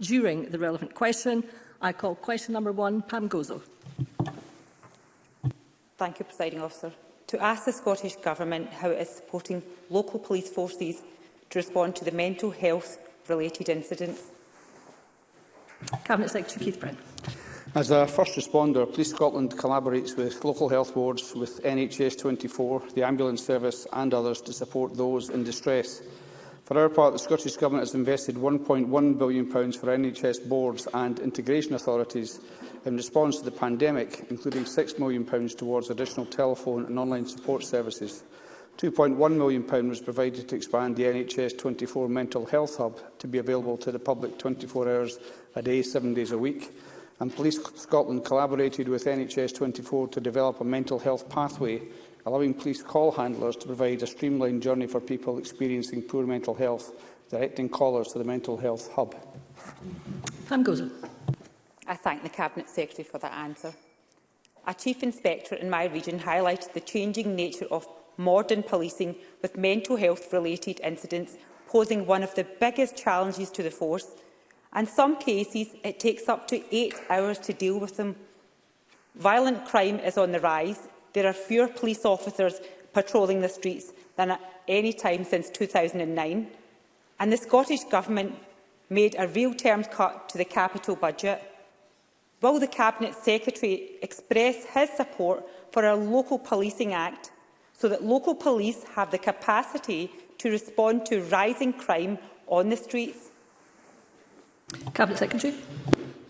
during the relevant question. I call question number one, Pam Gozo. Thank you, Presiding Officer to ask the Scottish Government how it is supporting local police forces to respond to the mental health-related incidents. Cabinet Secretary Keith Brent. As a first responder, Police Scotland collaborates with local health boards, with NHS 24, the ambulance service and others to support those in distress. For our part, the Scottish Government has invested £1.1 billion for NHS boards and integration authorities in response to the pandemic, including £6 million towards additional telephone and online support services. £2.1 million was provided to expand the NHS 24 Mental Health Hub to be available to the public 24 hours a day, seven days a week. And Police Scotland collaborated with NHS 24 to develop a mental health pathway, allowing police call handlers to provide a streamlined journey for people experiencing poor mental health, directing callers to the Mental Health Hub. goes on. I thank the Cabinet Secretary for that answer. A chief inspector in my region highlighted the changing nature of modern policing with mental health-related incidents posing one of the biggest challenges to the force. In some cases, it takes up to eight hours to deal with them. Violent crime is on the rise. There are fewer police officers patrolling the streets than at any time since 2009. And the Scottish Government made a real terms cut to the capital budget Will the Cabinet Secretary express his support for a Local Policing Act so that local police have the capacity to respond to rising crime on the streets? Cabinet Secretary.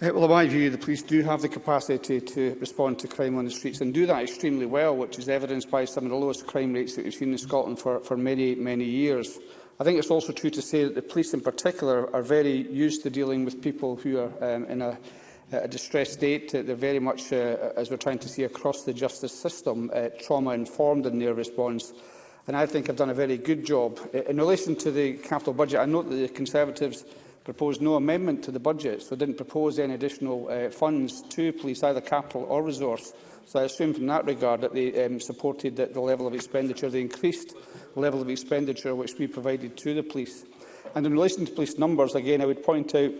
Uh, well, in my view, the police do have the capacity to, to respond to crime on the streets and do that extremely well, which is evidenced by some of the lowest crime rates that we've seen in Scotland for, for many, many years. I think it's also true to say that the police in particular are very used to dealing with people who are um, in a uh, a distressed state. Uh, they're very much, uh, as we're trying to see across the justice system, uh, trauma-informed in their response. And I think I've done a very good job. Uh, in relation to the capital budget, I note that the Conservatives proposed no amendment to the budget, so didn't propose any additional uh, funds to police, either capital or resource. So I assume from that regard that they um, supported that the level of expenditure, the increased level of expenditure which we provided to the police. And in relation to police numbers, again, I would point out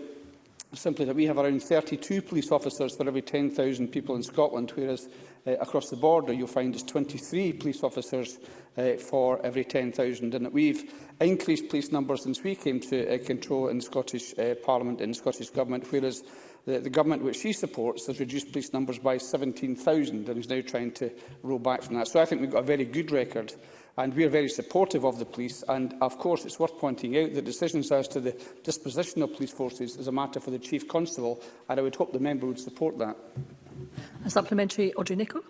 simply that we have around 32 police officers for every 10,000 people in Scotland, whereas uh, across the border you'll find is 23 police officers uh, for every 10,000, and that we've increased police numbers since we came to uh, control in Scottish uh, Parliament and Scottish Government, whereas the, the government which she supports has reduced police numbers by 17,000 and is now trying to roll back from that. So I think we've got a very good record and we are very supportive of the police. And, of course, it's worth pointing out that decisions as to the disposition of police forces is a matter for the Chief Constable, and I would hope the member would support that. A supplementary, Audrey Nicholl.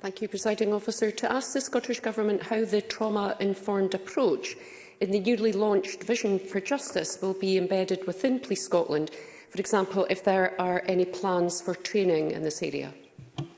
Thank you, Presiding Officer. To ask the Scottish Government how the trauma-informed approach in the newly launched Vision for Justice will be embedded within Police Scotland, for example, if there are any plans for training in this area.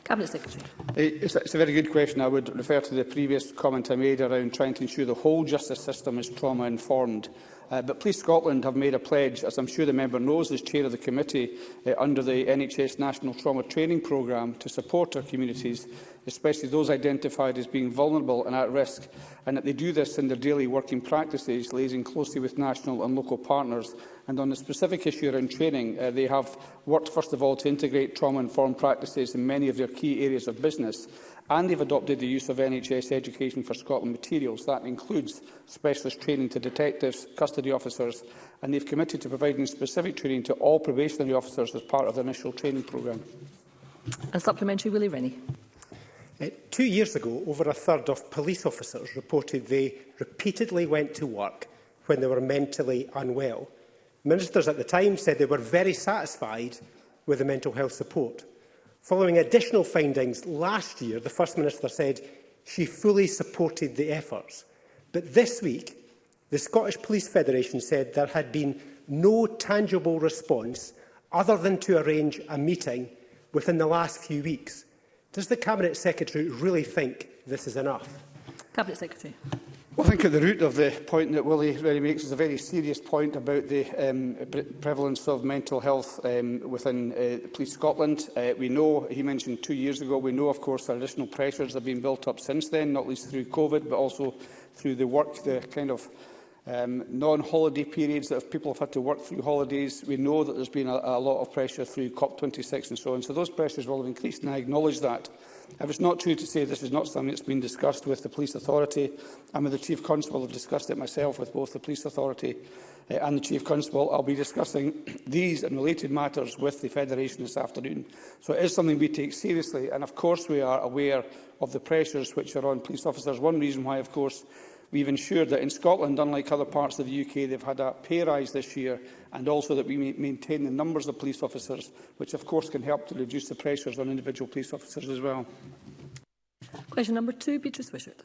Cabinet Secretary. It's a, it's a very good question. I would refer to the previous comment I made around trying to ensure the whole justice system is trauma-informed. Uh, but Police Scotland have made a pledge, as I'm sure the member knows as chair of the committee, uh, under the NHS National Trauma Training Programme to support our communities, especially those identified as being vulnerable and at risk, and that they do this in their daily working practices, liaising closely with national and local partners. And on the specific issue around training, uh, they have worked, first of all, to integrate trauma-informed practices in many of their key areas of business, and they've adopted the use of NHS Education for Scotland materials. That includes specialist training to detectives, custody officers, and they've committed to providing specific training to all probationary officers as part of the initial training programme. And supplementary, Willie Rennie. Uh, two years ago, over a third of police officers reported they repeatedly went to work when they were mentally unwell. Ministers at the time said they were very satisfied with the mental health support. Following additional findings last year, the First Minister said she fully supported the efforts. But this week, the Scottish Police Federation said there had been no tangible response other than to arrange a meeting within the last few weeks. Does the Cabinet Secretary really think this is enough? Cabinet Secretary. Well, I think at the root of the point that Willie really makes is a very serious point about the um, prevalence of mental health um, within uh, Police Scotland. Uh, we know, he mentioned two years ago, we know, of course, that additional pressures have been built up since then, not least through COVID, but also through the work, the kind of um, non-holiday periods that people have had to work through holidays. We know that there's been a, a lot of pressure through COP26 and so on. So those pressures will have increased, and I acknowledge that. If it's not true to say this is not something that's been discussed with the police authority, and with the Chief Constable I've discussed it myself with both the police authority uh, and the Chief Constable. I'll be discussing these and related matters with the Federation this afternoon. So it is something we take seriously, and of course we are aware of the pressures which are on police officers. One reason why, of course, We've ensured that in Scotland, unlike other parts of the UK, they've had a pay rise this year and also that we maintain the numbers of police officers, which of course can help to reduce the pressures on individual police officers as well. Question number two, Beatrice Wishart.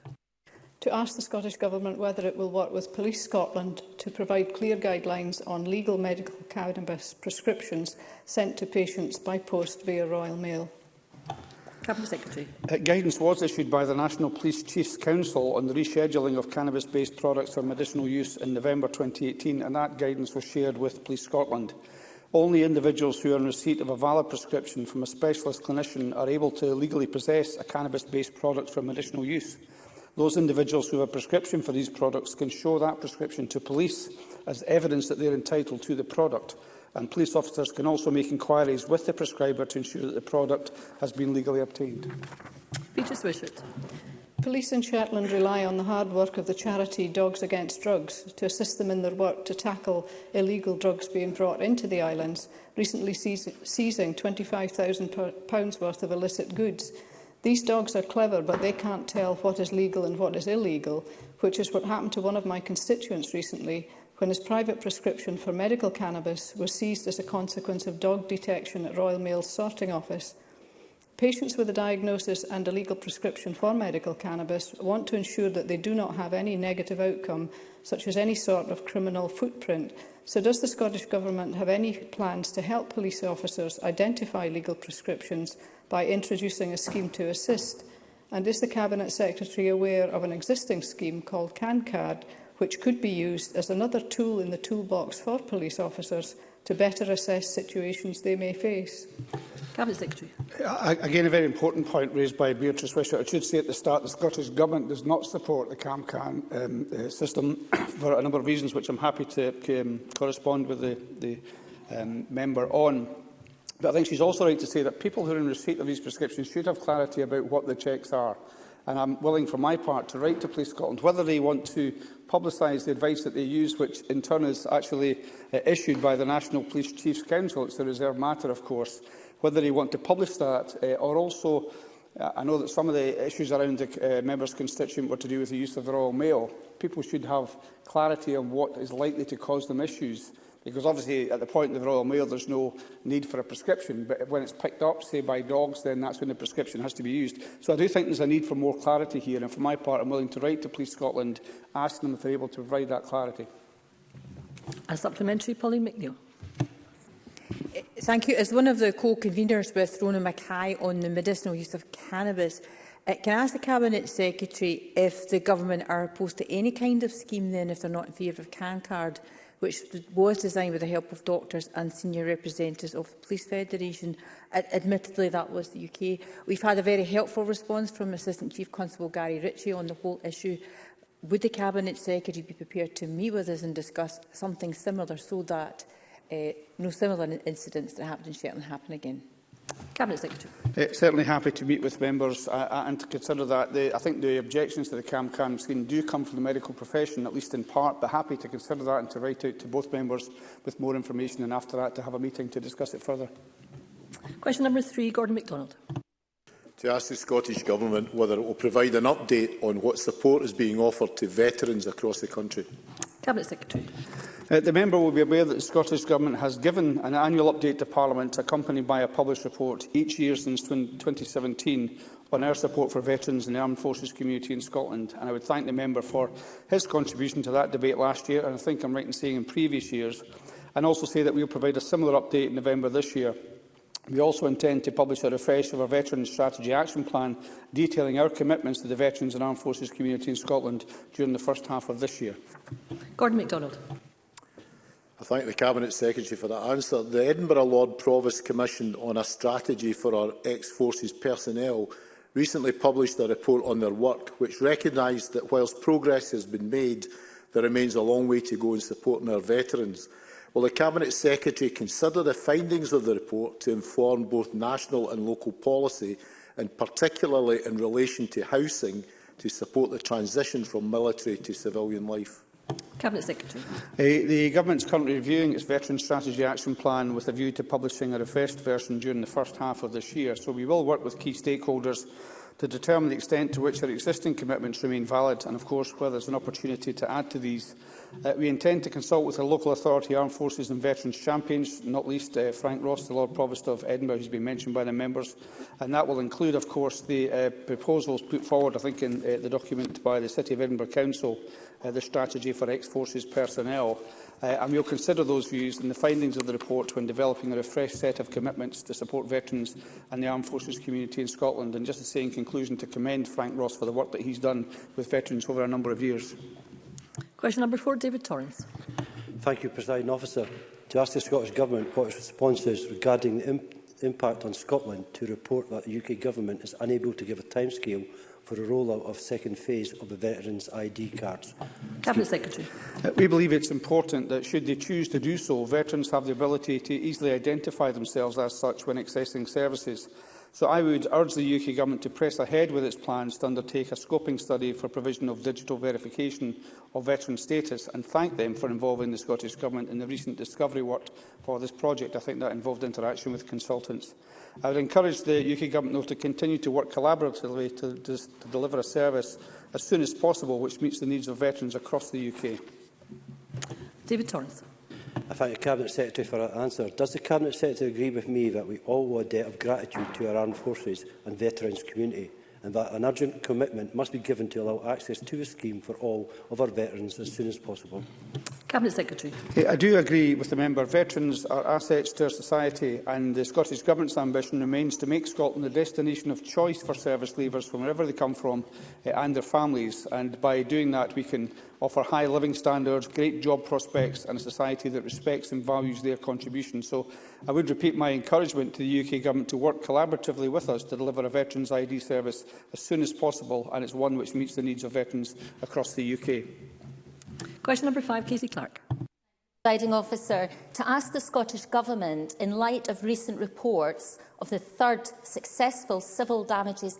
To ask the Scottish Government whether it will work with Police Scotland to provide clear guidelines on legal medical cannabis prescriptions sent to patients by post via Royal Mail. Secretary. Uh, guidance was issued by the National Police Chiefs Council on the rescheduling of cannabis-based products for medicinal use in November 2018, and that guidance was shared with Police Scotland. Only individuals who are in receipt of a valid prescription from a specialist clinician are able to legally possess a cannabis-based product for medicinal use. Those individuals who have a prescription for these products can show that prescription to police as evidence that they are entitled to the product and police officers can also make inquiries with the prescriber to ensure that the product has been legally obtained. Peter Swishart. Police in Shetland rely on the hard work of the charity Dogs Against Drugs to assist them in their work to tackle illegal drugs being brought into the islands, recently seizing £25,000 worth of illicit goods. These dogs are clever, but they can't tell what is legal and what is illegal, which is what happened to one of my constituents recently when his private prescription for medical cannabis was seized as a consequence of dog detection at Royal Mail's sorting office. Patients with a diagnosis and a legal prescription for medical cannabis want to ensure that they do not have any negative outcome, such as any sort of criminal footprint. So does the Scottish Government have any plans to help police officers identify legal prescriptions by introducing a scheme to assist? And is the Cabinet Secretary aware of an existing scheme called CanCard, which could be used as another tool in the toolbox for police officers to better assess situations they may face. Cabinet Secretary. Again, a very important point raised by Beatrice Wishart. I should say at the start, the Scottish Government does not support the CAMCAN um, uh, system for a number of reasons, which I'm happy to um, correspond with the, the um, member on. But I think she's also right to say that people who are in receipt of these prescriptions should have clarity about what the checks are. And I'm willing, for my part, to write to Police Scotland whether they want to publicise the advice that they used, which in turn is actually uh, issued by the National Police Chiefs Council. It's a reserve matter, of course, whether they want to publish that uh, or also uh, I know that some of the issues around the uh, member's constituent were to do with the use of the Royal Mail. People should have clarity on what is likely to cause them issues. Because obviously at the point of the Royal Mail there's no need for a prescription, but when it's picked up, say by dogs, then that's when the prescription has to be used. So I do think there's a need for more clarity here, and for my part I'm willing to write to Police Scotland, asking them if they're able to provide that clarity. A supplementary, Pauline McNeill. Eh, thank you. As one of the co-conveners with Rona Mackay on the medicinal use of cannabis, eh, can I ask the Cabinet Secretary if the Government are opposed to any kind of scheme then if they're not in favour of CanCard? which was designed with the help of doctors and senior representatives of the Police Federation. Ad admittedly, that was the UK. We've had a very helpful response from Assistant Chief Constable Gary Ritchie on the whole issue. Would the Cabinet Secretary be prepared to meet with us and discuss something similar so that uh, no similar incidents that happened in Shetland happen again? Cabinet Secretary. Uh, certainly happy to meet with members uh, uh, and to consider that. The, I think the objections to the CAM-CAM scheme do come from the medical profession, at least in part, but happy to consider that and to write out to both members with more information and after that to have a meeting to discuss it further. Question number three, Gordon MacDonald. To ask the Scottish Government whether it will provide an update on what support is being offered to veterans across the country. Cabinet Secretary. Uh, the member will be aware that the Scottish Government has given an annual update to Parliament accompanied by a published report each year since 2017 on our support for veterans and the armed forces community in Scotland. And I would thank the member for his contribution to that debate last year, and I think I'm right in saying in previous years, and also say that we will provide a similar update in November this year. We also intend to publish a refresh of our Veterans Strategy Action Plan detailing our commitments to the Veterans and Armed Forces community in Scotland during the first half of this year. Gordon MacDonald. I thank the Cabinet Secretary for that answer. The Edinburgh Lord Provost Commission on a strategy for our ex-forces personnel recently published a report on their work which recognised that whilst progress has been made, there remains a long way to go in supporting our veterans. Will the Cabinet Secretary consider the findings of the report to inform both national and local policy, and particularly in relation to housing, to support the transition from military to civilian life? Cabinet Secretary. Eh, the, the Government is currently reviewing its Veteran Strategy Action Plan with a view to publishing a refreshed version during the first half of this year, so we will work with key stakeholders to determine the extent to which our existing commitments remain valid and, of course, where there is an opportunity to add to these Uh, we intend to consult with the local authority armed forces and veterans champions, not least uh, Frank Ross, the Lord Provost of Edinburgh, has been mentioned by the members. And that will include, of course, the uh, proposals put forward, I think, in uh, the document by the City of Edinburgh Council, uh, the strategy for ex-forces personnel. Uh, and will consider those views and the findings of the report when developing a refreshed set of commitments to support veterans and the armed forces community in Scotland. And just to say in conclusion, to commend Frank Ross for the work that he's done with veterans over a number of years. Question number four, David Torrance. Thank you, President Officer. To ask the Scottish Government what its response is regarding the imp impact on Scotland to report that the UK Government is unable to give a timescale for the rollout of second phase of the Veterans ID cards. Cabinet Secretary. Uh, we believe it's important that, should they choose to do so, veterans have the ability to easily identify themselves as such when accessing services. So I would urge the UK Government to press ahead with its plans to undertake a scoping study for provision of digital verification of veteran status and thank them for involving the Scottish Government in the recent discovery work for this project. I think that involved interaction with consultants. I would encourage the UK Government though, to continue to work collaboratively to, to, to deliver a service as soon as possible which meets the needs of veterans across the UK. David Torrance. I thank the Cabinet Secretary for her answer. Does the Cabinet Secretary agree with me that we all owe a debt of gratitude to our armed forces and veterans community, and that an urgent commitment must be given to allow access to the scheme for all of our veterans as soon as possible? Cabinet Secretary. Hey, I do agree with the member. Veterans are assets to our society and the Scottish Government's ambition remains to make Scotland the destination of choice for service leavers from wherever they come from uh, and their families. And by doing that, we can offer high living standards, great job prospects and a society that respects and values their contribution. So I would repeat my encouragement to the UK Government to work collaboratively with us to deliver a Veterans ID service as soon as possible and it's one which meets the needs of veterans across the UK. Question number five, Casey Clark. Guiding officer, to ask the Scottish Government, in light of recent reports of the third successful civil damages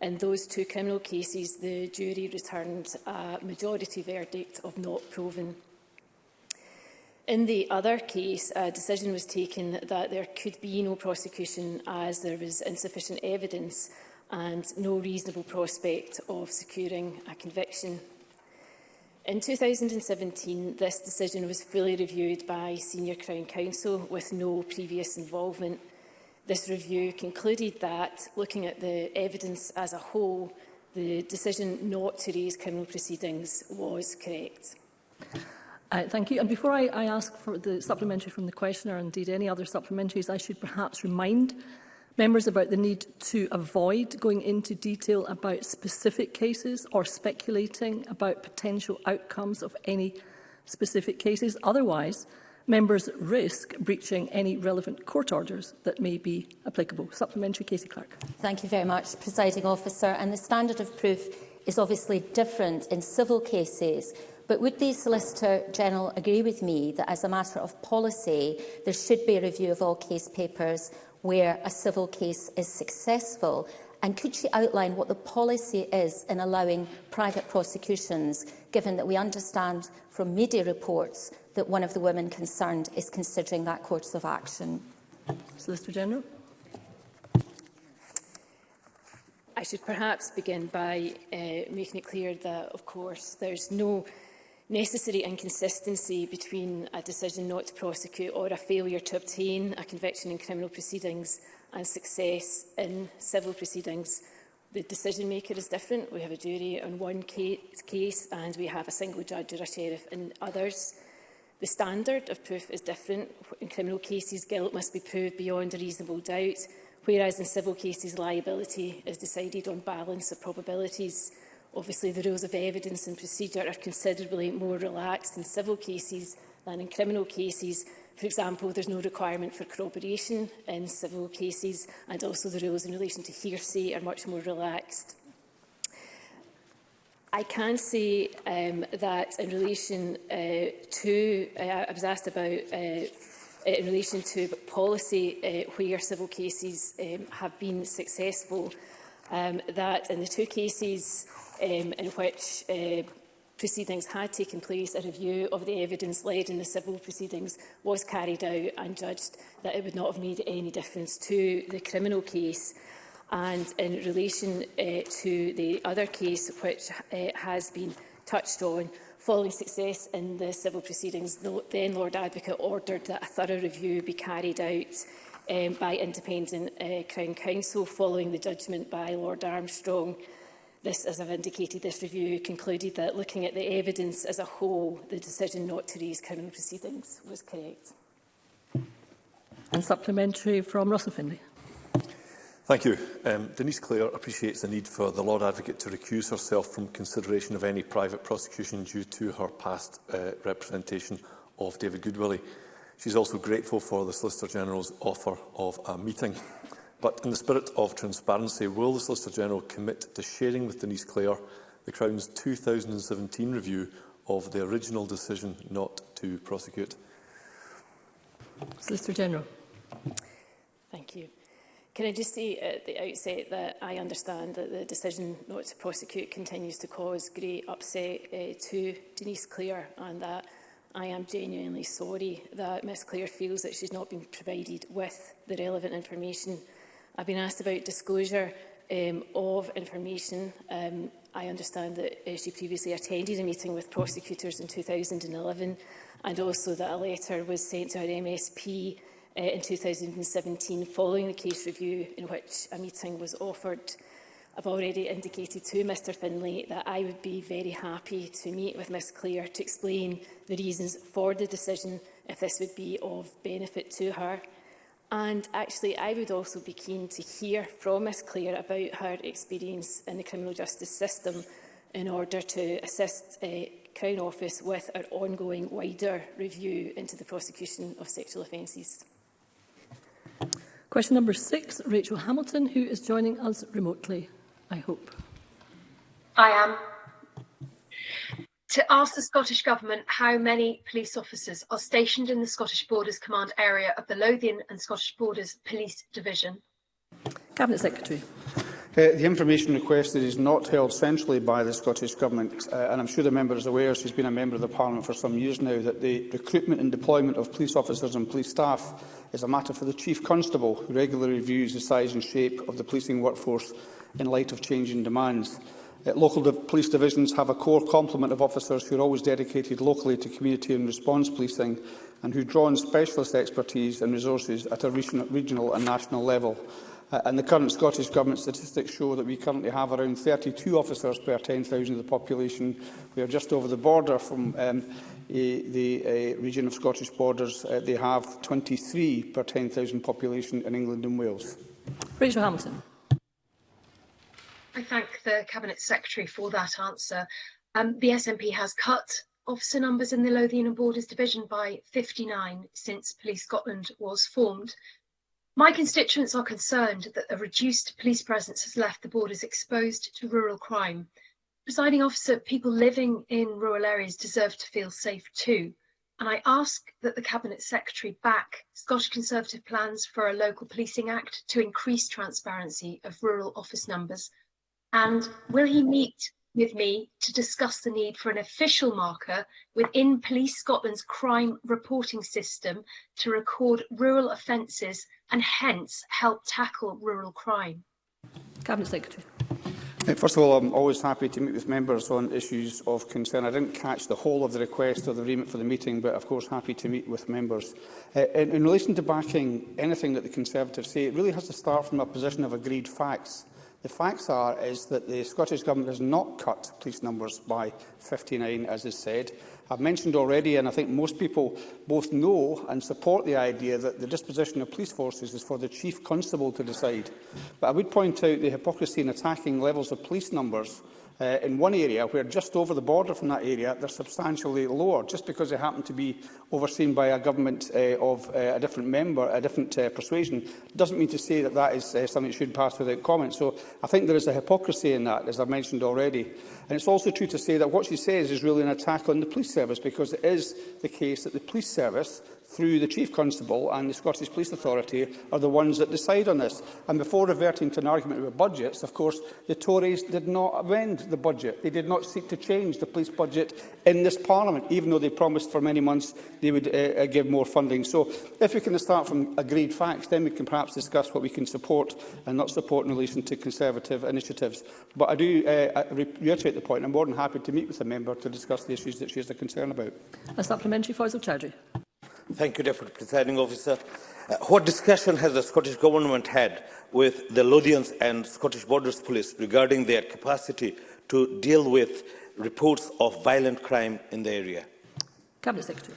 In those two criminal cases, the jury returned a majority verdict of not proven. In the other case, a decision was taken that there could be no prosecution as there was insufficient evidence and no reasonable prospect of securing a conviction In 2017, this decision was fully reviewed by Senior Crown Counsel with no previous involvement. This review concluded that, looking at the evidence as a whole, the decision not to raise criminal proceedings was correct. Uh, thank you. And before I, I ask for the supplementary from the questioner, and indeed any other supplementaries, I should perhaps remind members about the need to avoid going into detail about specific cases or speculating about potential outcomes of any specific cases. Otherwise, members risk breaching any relevant court orders that may be applicable. Supplementary, Casey Clark. Thank you very much, Presiding Officer. And the standard of proof is obviously different in civil cases. But would the Solicitor General agree with me that as a matter of policy, there should be a review of all case papers where a civil case is successful? And could she outline what the policy is in allowing private prosecutions, given that we understand from media reports that one of the women concerned is considering that course of action? Solicitor General. I should perhaps begin by uh, making it clear that, of course, there's no necessary inconsistency between a decision not to prosecute or a failure to obtain a conviction in criminal proceedings and success in civil proceedings. The decision maker is different. We have a jury on one case and we have a single judge or a sheriff in others. The standard of proof is different. In criminal cases, guilt must be proved beyond a reasonable doubt, whereas in civil cases, liability is decided on balance of probabilities. Obviously, the rules of evidence and procedure are considerably more relaxed in civil cases than in criminal cases. For example, there's no requirement for corroboration in civil cases, and also the rules in relation to hearsay are much more relaxed. I can say um, that in relation uh, to, uh, I was asked about uh, in relation to policy uh, where civil cases um, have been successful, um, that in the two cases um, in which uh, proceedings had taken place, a review of the evidence led in the civil proceedings was carried out and judged that it would not have made any difference to the criminal case. And in relation uh, to the other case which uh, has been touched on, following success in the civil proceedings, the then Lord Advocate ordered that a thorough review be carried out um, by independent uh, Crown Council following the judgment by Lord Armstrong this, as I've indicated, this review concluded that looking at the evidence as a whole, the decision not to raise criminal proceedings was correct. And supplementary from Russell Finlay. Thank you. Um, Denise Clare appreciates the need for the Lord Advocate to recuse herself from consideration of any private prosecution due to her past uh, representation of David Goodwillie. She's also grateful for the Solicitor General's offer of a meeting But in the spirit of transparency, will the Solicitor-General commit to sharing with Denise Clare the Crown's 2017 review of the original decision not to prosecute? Solicitor-General. Thank you. Can I just say at the outset that I understand that the decision not to prosecute continues to cause great upset uh, to Denise Clare and that I am genuinely sorry that Ms Clare feels that she's not been provided with the relevant information I've been asked about disclosure um, of information. Um, I understand that uh, she previously attended a meeting with prosecutors in 2011 and also that a letter was sent to her MSP uh, in 2017 following the case review in which a meeting was offered. I've already indicated to Mr Finlay that I would be very happy to meet with Ms Clare to explain the reasons for the decision if this would be of benefit to her. And actually, I would also be keen to hear from Ms Clare about her experience in the criminal justice system in order to assist uh, Crown Office with our ongoing wider review into the prosecution of sexual offences. Question number six, Rachel Hamilton, who is joining us remotely, I hope. I am to ask the Scottish Government how many police officers are stationed in the Scottish Borders Command area of the Lothian and Scottish Borders Police Division. Cabinet Secretary. Uh, the information requested is not held centrally by the Scottish Government, uh, and I'm sure the member is aware, she's been a member of the Parliament for some years now, that the recruitment and deployment of police officers and police staff is a matter for the Chief Constable, who regularly reviews the size and shape of the policing workforce in light of changing demands. Uh, local police divisions have a core complement of officers who are always dedicated locally to community and response policing and who draw on specialist expertise and resources at a regional and national level. Uh, and the current Scottish Government statistics show that we currently have around 32 officers per 10,000 of the population. We are just over the border from um, a, the a region of Scottish borders. Uh, they have 23 per 10,000 population in England and Wales. Rachel Hamilton. I thank the Cabinet Secretary for that answer. Um, the SNP has cut officer numbers in the Lothian and Borders Division by 59 since Police Scotland was formed. My constituents are concerned that a reduced police presence has left the borders exposed to rural crime. Presiding officer, people living in rural areas deserve to feel safe too. And I ask that the Cabinet Secretary back Scottish Conservative plans for a local policing act to increase transparency of rural office numbers and will he meet with me to discuss the need for an official marker within Police Scotland's crime reporting system to record rural offences and hence help tackle rural crime? Cabinet Secretary. First of all, I'm always happy to meet with members on issues of concern. I didn't catch the whole of the request or the remit for the meeting, but of course happy to meet with members. Uh, in, in relation to backing anything that the Conservatives say, it really has to start from a position of agreed facts. The facts are is that the Scottish Government has not cut police numbers by 59, as is said. I've mentioned already, and I think most people both know and support the idea that the disposition of police forces is for the Chief Constable to decide. But I would point out the hypocrisy in attacking levels of police numbers uh, in one area where just over the border from that area they're substantially lower just because they happen to be overseen by a government uh, of uh, a different member, a different uh, persuasion, doesn't mean to say that that is uh, something that should pass without comment. So I think there is a hypocrisy in that, as I've mentioned already. And it's also true to say that what she says is really an attack on the police service because it is the case that the police service through the Chief Constable and the Scottish Police Authority are the ones that decide on this. And before reverting to an argument about budgets, of course, the Tories did not amend the budget. They did not seek to change the police budget in this Parliament, even though they promised for many months they would uh, uh give more funding. So if we can start from agreed facts, then we can perhaps discuss what we can support and not support in relation to Conservative initiatives. But I do uh, uh re reiterate the point. I'm more than happy to meet with the member to discuss the issues that she has a concern about. A supplementary, Faisal Chowdhury. Thank you, Deputy Presiding Officer. Uh, what discussion has the Scottish Government had with the Lothians and Scottish Borders Police regarding their capacity to deal with reports of violent crime in the area? Cabinet Secretary.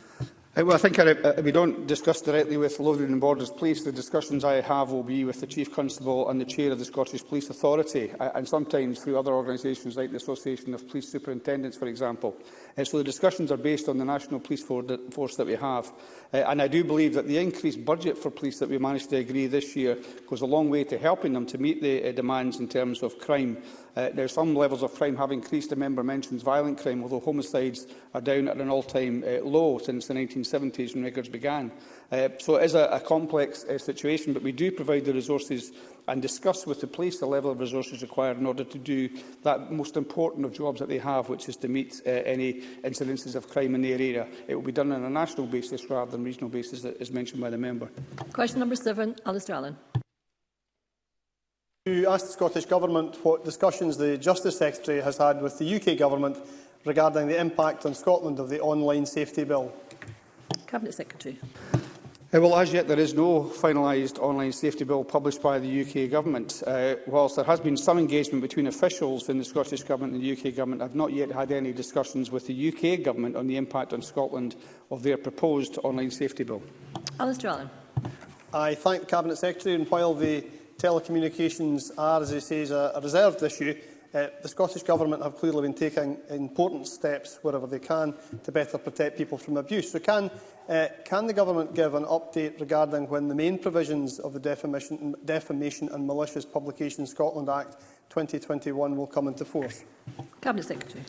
Uh, well, I think uh, we don't discuss directly with Lothian and Borders Police. The discussions I have will be with the Chief Constable and the Chair of the Scottish Police Authority, uh, and sometimes through other organisations like the Association of Police Superintendents, for example. Uh, so the discussions are based on the national police for force that we have. Uh, and I do believe that the increased budget for police that we managed to agree this year goes a long way to helping them to meet the uh, demands in terms of crime Uh, now, some levels of crime have increased. The member mentions violent crime, although homicides are down at an all-time uh, low since the 1970s when records began. Uh, so it is a, a complex uh, situation, but we do provide the resources and discuss with the police the level of resources required in order to do that most important of jobs that they have, which is to meet uh, any incidences of crime in their area. It will be done on a national basis rather than regional basis, as mentioned by the member. Question number seven, Alistair Allen. To ask the Scottish Government what discussions the Justice Secretary has had with the UK Government regarding the impact on Scotland of the Online Safety Bill. Cabinet Secretary. Uh, well, as yet, there is no finalised online safety bill published by the UK Government. Uh, whilst there has been some engagement between officials in the Scottish Government and the UK Government, I have not yet had any discussions with the UK Government on the impact on Scotland of their proposed online safety bill. Alistair Allen. I thank the Cabinet Secretary, and while the telecommunications are, as he says, a, a reserved issue, uh, the Scottish Government have clearly been taking important steps wherever they can to better protect people from abuse. So can, uh, can the Government give an update regarding when the main provisions of the Defamation, Defamation and Malicious Publication Scotland Act 2021 will come into force? Cabinet Secretary.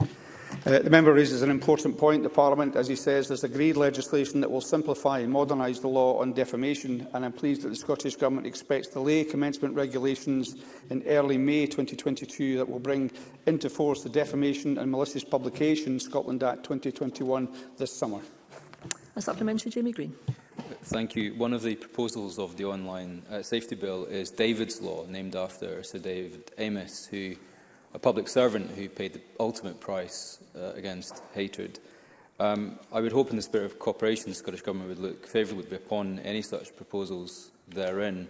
Uh, the member raises an important point. The Parliament, as he says, has agreed legislation that will simplify and modernise the law on defamation, and I'm pleased that the Scottish Government expects to lay commencement regulations in early May 2022 that will bring into force the Defamation and Malicious Publication Scotland Act 2021 this summer. A supplementary, Jamie Green. Thank you. One of the proposals of the online uh, safety bill is David's Law, named after Sir David Amos, who a public servant who paid the ultimate price uh, against hatred. Um, I would hope in the spirit of cooperation the Scottish Government would look favourably upon any such proposals therein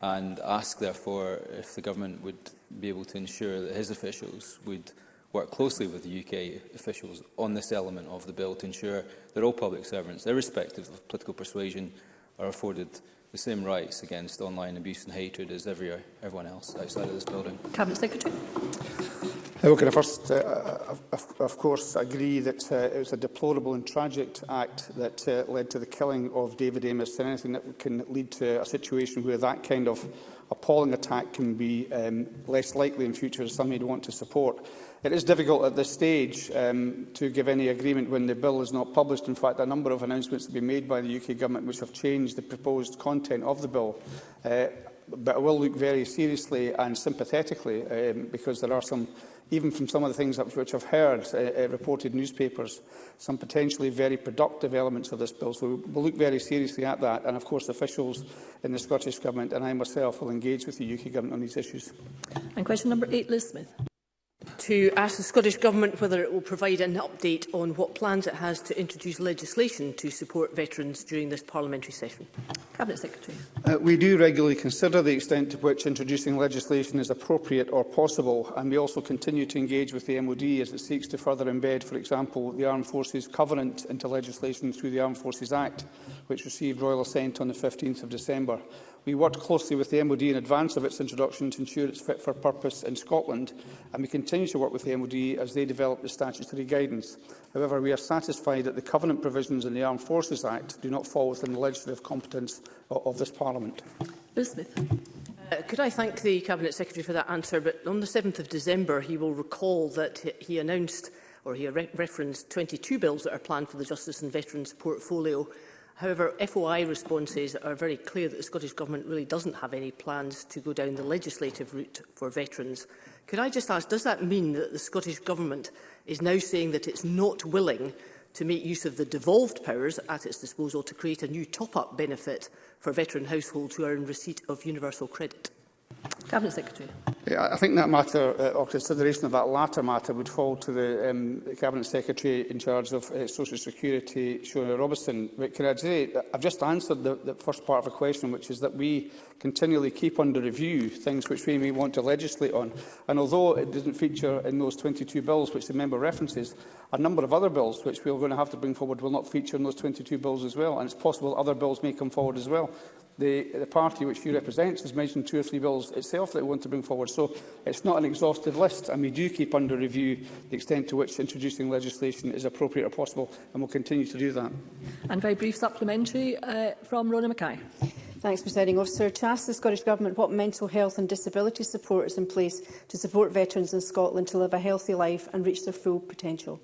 and ask therefore if the Government would be able to ensure that his officials would work closely with the UK officials on this element of the bill to ensure that all public servants, irrespective of political persuasion, are afforded the same rights against online abuse and hatred as every, everyone else outside of this building. Cabinet Secretary. Well, can I first, uh, of, of course, agree that uh, it was a deplorable and tragic act that uh, led to the killing of David Amos and anything that can lead to a situation where that kind of appalling attack can be um, less likely in future is something I'd want to support. It is difficult at this stage um, to give any agreement when the bill is not published. In fact, a number of announcements have been made by the UK Government which have changed the proposed content of the bill. Uh, but I will look very seriously and sympathetically um, because there are some even from some of the things which I've heard uh, uh, reported newspapers, some potentially very productive elements of this bill. So we'll look very seriously at that. And of course, the officials in the Scottish Government and I myself will engage with the UK Government on these issues. And question number eight, Liz Smith to ask the Scottish Government whether it will provide an update on what plans it has to introduce legislation to support veterans during this parliamentary session. Cabinet Secretary. Uh, we do regularly consider the extent to which introducing legislation is appropriate or possible, and we also continue to engage with the MOD as it seeks to further embed, for example, the Armed Forces Covenant into legislation through the Armed Forces Act, which received royal assent on the 15th of December. We worked closely with the MOD in advance of its introduction to ensure it's fit for purpose in Scotland, and we continue to work with the MOD as they develop the statutory guidance. However, we are satisfied that the covenant provisions in the Armed Forces Act do not fall within the legislative competence of this Parliament. Bill Smith. Uh, could I thank the Cabinet Secretary for that answer, but on the 7th of December he will recall that he announced or he re referenced 22 bills that are planned for the Justice and Veterans portfolio However, FOI responses are very clear that the Scottish Government really doesn't have any plans to go down the legislative route for veterans. Could I just ask, does that mean that the Scottish Government is now saying that it's not willing to make use of the devolved powers at its disposal to create a new top-up benefit for veteran households who are in receipt of universal credit? Cabinet Secretary. Yeah, I think that matter, uh, or consideration of that latter matter, would fall to the um, Cabinet Secretary in charge of uh, Social Security, Shona Robertson. But can I say, I've just answered the, the first part of the question, which is that we continually keep under review things which we may want to legislate on. And although it doesn't feature in those 22 bills which the member references, a number of other bills which we are going to have to bring forward will not feature in those 22 bills as well. And it's possible other bills may come forward as well the, the party which you represent has mentioned two or three bills itself that we want to bring forward. So it's not an exhaustive list, and we do keep under review the extent to which introducing legislation is appropriate or possible, and we'll continue to do that. And very brief supplementary uh, from Rona Mackay. Thanks, Presiding Officer. To ask the Scottish Government what mental health and disability support is in place to support veterans in Scotland to live a healthy life and reach their full potential.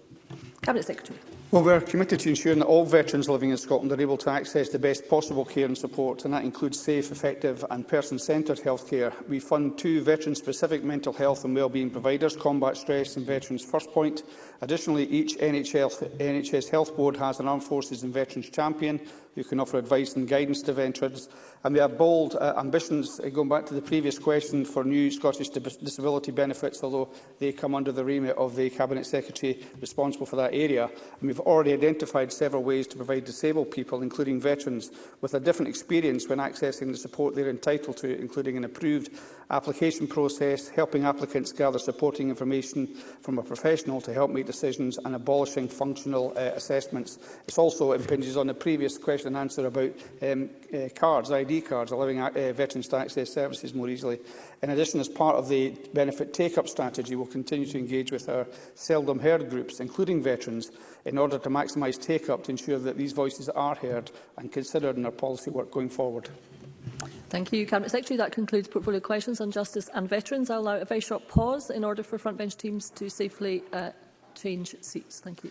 Cabinet Secretary. Well, we are committed to ensuring that all veterans living in Scotland are able to access the best possible care and support, and that includes safe, effective and person-centred health care. We fund two veteran-specific mental health and wellbeing providers, Combat Stress and Veterans First Point, Additionally, each NHS, NHS Health Board has an Armed Forces and Veterans Champion who can offer advice and guidance to veterans. And we have bold uh, ambitions, uh, going back to the previous question, for new Scottish disability benefits, although they come under the remit of the Cabinet Secretary responsible for that area. And we've already identified several ways to provide disabled people, including veterans, with a different experience when accessing the support they're entitled to, including an approved application process, helping applicants gather supporting information from a professional to help make decisions and abolishing functional uh, assessments. It also impinges on the previous question and answer about um, uh, cards, ID cards, allowing uh, veterans to access services more easily. In addition, as part of the benefit take-up strategy, we will continue to engage with our seldom heard groups, including veterans, in order to maximise take-up to ensure that these voices are heard and considered in our policy work going forward. Thank you, Cabinet Secretary. That concludes portfolio questions on justice and veterans. I'll allow a very short pause in order for front bench teams to safely uh, change seats. Thank you.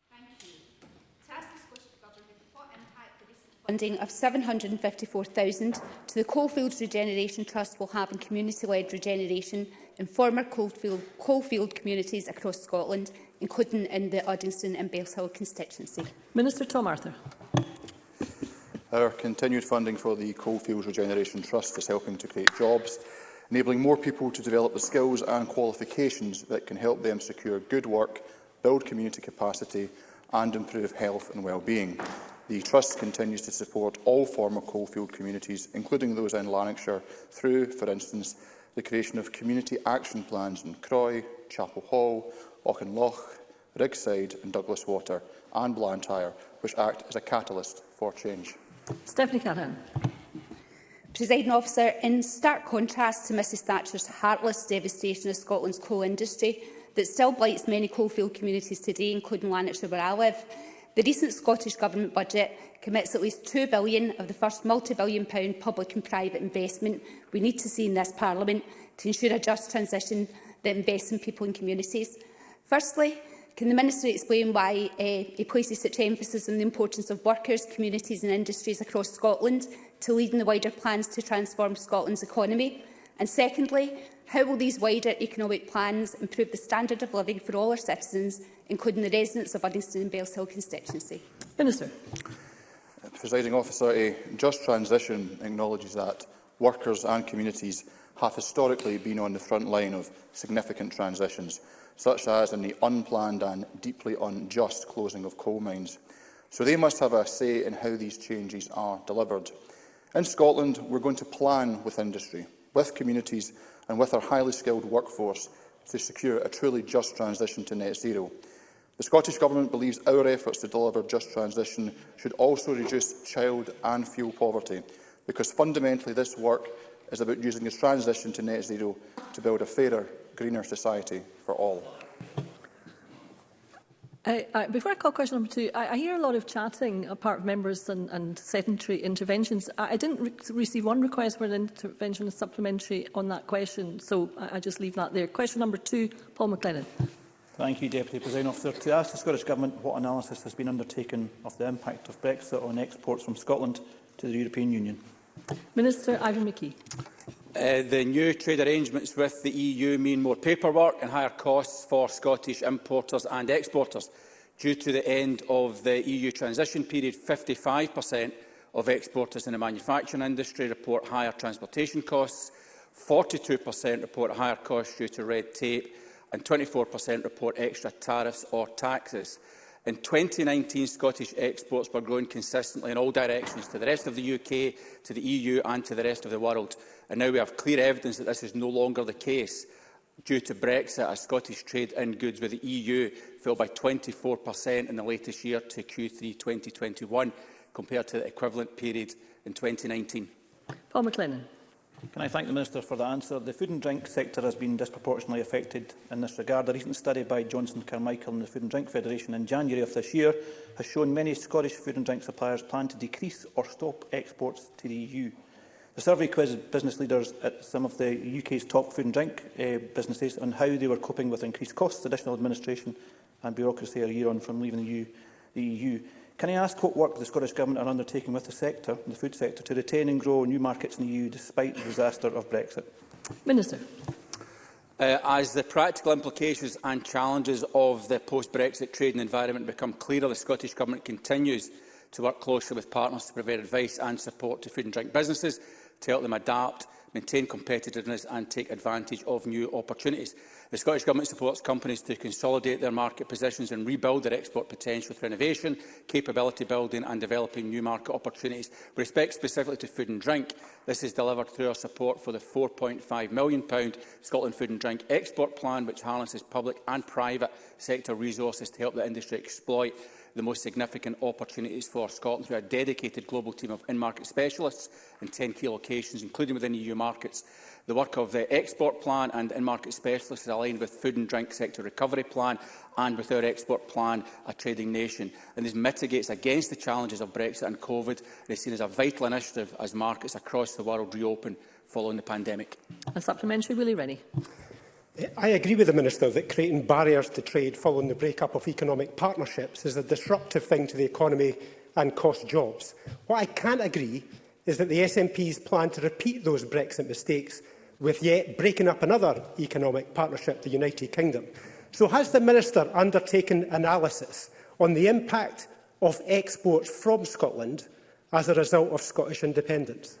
funding of 754,000 to the Coalfields Regeneration Trust will have in community-led regeneration in former coalfield, coalfield communities across Scotland, including in the Uddingston and Bellshill constituency. Minister Tom Arthur. Our continued funding for the Coalfields Regeneration Trust is helping to create jobs, enabling more people to develop the skills and qualifications that can help them secure good work, build community capacity and improve health and well-being. The Trust continues to support all former coalfield communities, including those in Lanarkshire, through, for instance, the creation of community action plans in Croy, Chapel Hall, Auchinloch, Rigside and Douglas Water and Blantyre, which act as a catalyst for change. Stephanie Callaghan. Presiding officer, in stark contrast to Mrs Thatcher's heartless devastation of Scotland's coal industry that still blights many coalfield communities today, including Lanarkshire where I live, The recent Scottish Government budget commits at least £2 billion of the first multi-billion pound public and private investment we need to see in this Parliament to ensure a just transition that invests in people and communities. Firstly, can the Minister explain why uh, he places such emphasis on the importance of workers, communities and industries across Scotland to lead in the wider plans to transform Scotland's economy? And secondly, how will these wider economic plans improve the standard of living for all our citizens including the residents of Uddingston and Bells Hill constituency? Minister. Uh, presiding officer, a just transition acknowledges that workers and communities have historically been on the front line of significant transitions, such as in the unplanned and deeply unjust closing of coal mines. So they must have a say in how these changes are delivered. In Scotland, we're going to plan with industry, with communities and with our highly skilled workforce to secure a truly just transition to net zero. The Scottish Government believes our efforts to deliver just transition should also reduce child and fuel poverty, because fundamentally this work is about using this transition to net zero to build a fairer, greener society for all. Uh, uh, before I call question number two, I, I hear a lot of chatting apart from members and, and sedentary interventions. I, I didn't re receive one request for an intervention or supplementary on that question, so I, I just leave that there. Question number two, Paul McLennan. Thank you, Deputy President Officer. To ask the Scottish Government what analysis has been undertaken of the impact of Brexit on exports from Scotland to the European Union. Minister Ivan McKee. Uh, the new trade arrangements with the EU mean more paperwork and higher costs for Scottish importers and exporters. Due to the end of the EU transition period, 55% of exporters in the manufacturing industry report higher transportation costs, 42% report higher costs due to red tape and 24% report extra tariffs or taxes. In 2019, Scottish exports were growing consistently in all directions, to the rest of the UK, to the EU and to the rest of the world. And now we have clear evidence that this is no longer the case. Due to Brexit, as Scottish trade in goods with the EU fell by 24% in the latest year to Q3 2021, compared to the equivalent period in 2019. Paul McLennan. Can I thank the Minister for the answer? The food and drink sector has been disproportionately affected in this regard. A recent study by Johnson Carmichael and the Food and Drink Federation in January of this year has shown many Scottish food and drink suppliers plan to decrease or stop exports to the EU. The survey quizzed business leaders at some of the UK's top food and drink uh, businesses on how they were coping with increased costs, additional administration and bureaucracy a year on from leaving the EU. The EU. Can I ask what work the Scottish Government are undertaking with the sector, the food sector, to retain and grow new markets in the EU despite the disaster of Brexit? Minister. Uh, as the practical implications and challenges of the post-Brexit trading environment become clearer, the Scottish Government continues to work closely with partners to provide advice and support to food and drink businesses to help them adapt, maintain competitiveness and take advantage of new opportunities. The Scottish Government supports companies to consolidate their market positions and rebuild their export potential through innovation, capability building and developing new market opportunities. With respect specifically to food and drink, this is delivered through our support for the £4.5 million Scotland Food and Drink Export Plan, which harnesses public and private sector resources to help the industry exploit the most significant opportunities for Scotland through a dedicated global team of in-market specialists in 10 key locations, including within EU markets. The work of the export plan and in-market specialists is aligned with food and drink sector recovery plan and with our export plan, a trading nation. And this mitigates against the challenges of Brexit and COVID It is seen as a vital initiative as markets across the world reopen following the pandemic. And supplementary, Willie Rennie. Eh, I agree with the Minister that creating barriers to trade following the break-up of economic partnerships is a disruptive thing to the economy and cost jobs. What I can't agree is that the SNP's plan to repeat those Brexit mistakes with yet breaking up another economic partnership, the United Kingdom. So has the Minister undertaken analysis on the impact of exports from Scotland as a result of Scottish independence?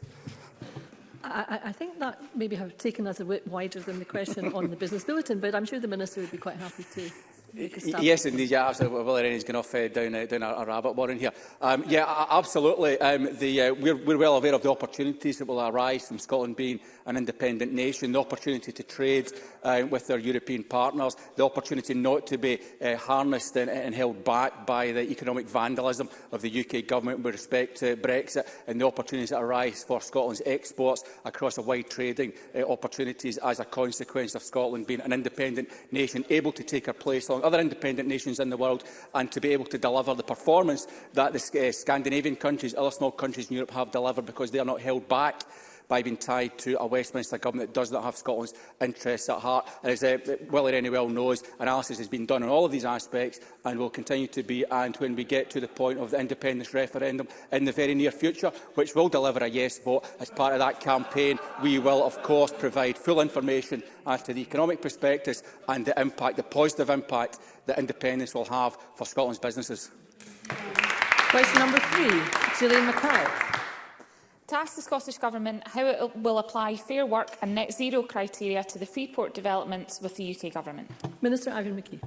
I, I think that maybe have taken that a bit wider than the question on the business bulletin, but I'm sure the Minister would be quite happy to Yes, indeed. Yeah, absolutely. Well, Irene's gone off uh, down, uh, down a, a rabbit warren here. Um, yeah, absolutely. Um, the, uh, we're, we're well aware of the opportunities that will arise from Scotland being an independent nation, the opportunity to trade uh, with their European partners, the opportunity not to be uh, harnessed and, and held back by the economic vandalism of the UK government with respect to Brexit and the opportunities that arise for Scotland's exports across a wide trading uh, opportunities as a consequence of Scotland being an independent nation, able to take our place on other independent nations in the world and to be able to deliver the performance that the uh, Scandinavian countries, other small countries in Europe have delivered because they are not held back by being tied to a Westminster government that does not have Scotland's interests at heart. And as uh, Willie Rennie well knows, analysis has been done on all of these aspects and will continue to be. And when we get to the point of the independence referendum in the very near future, which will deliver a yes vote as part of that campaign, we will, of course, provide full information as to the economic prospectus and the impact, the positive impact that independence will have for Scotland's businesses. Question number three, Gillian McCall to ask the Scottish Government how it will apply fair work and net zero criteria to the Freeport developments with the UK Government. Minister Ivan McKee.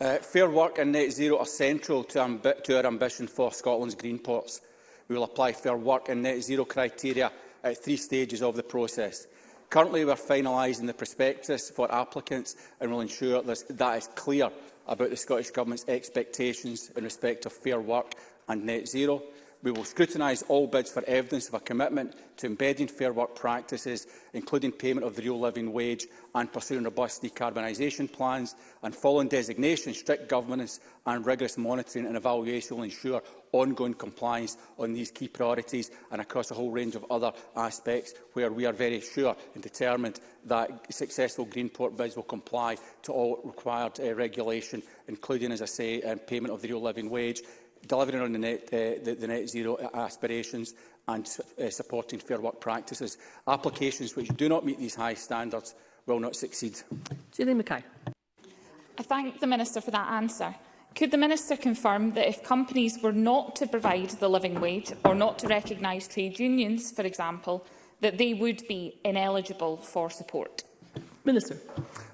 Uh, fair work and net zero are central to, to our ambition for Scotland's green ports. We will apply fair work and net zero criteria at three stages of the process. Currently, we are finalising the prospectus for applicants and will ensure this, that is clear about the Scottish Government's expectations in respect of fair work and net zero. We will scrutinise all bids for evidence of a commitment to embedding fair work practices, including payment of the real living wage and pursuing robust decarbonisation plans. And following designation, strict governance and rigorous monitoring and evaluation will ensure ongoing compliance on these key priorities and across a whole range of other aspects where we are very sure and determined that successful Greenport bids will comply to all required uh, regulation, including, as I say, um, payment of the real living wage, delivering on the net, uh, the, the net zero uh, aspirations and uh, supporting fair work practices. Applications which do not meet these high standards will not succeed. Julie Mackay. I thank the Minister for that answer. Could the Minister confirm that if companies were not to provide the living wage or not to recognise trade unions, for example, that they would be ineligible for support? Minister.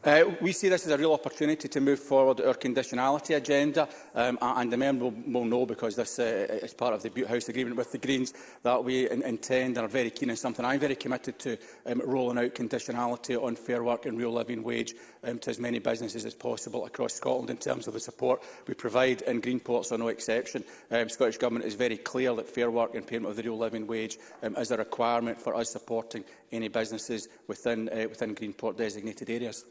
Uh, we see this as a real opportunity to move forward our conditionality agenda, um, and the member will, will know because this uh, is part of the Butte House agreement with the Greens that we in intend and are very keen on something I'm very committed to um, rolling out conditionality on fair work and real living wage um, to as many businesses as possible across Scotland in terms of the support we provide in Greenport's are no exception. Um, Scottish Government is very clear that fair work and payment of the real living wage um, is a requirement for us supporting any businesses within, uh, within Greenport designated areas.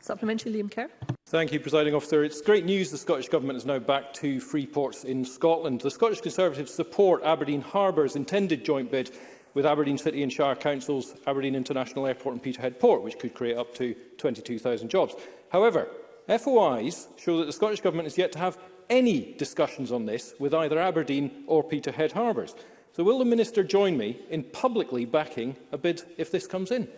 Supplementary, Liam Kerr. Thank you, Presiding Officer. It's great news the Scottish Government is now back to free ports in Scotland. The Scottish Conservatives support Aberdeen Harbour's intended joint bid with Aberdeen City and Shire Councils, Aberdeen International Airport and Peterhead Port, which could create up to 22,000 jobs. However, FOIs show that the Scottish Government is yet to have any discussions on this with either Aberdeen or Peterhead Harbours. So will the Minister join me in publicly backing a bid if this comes in?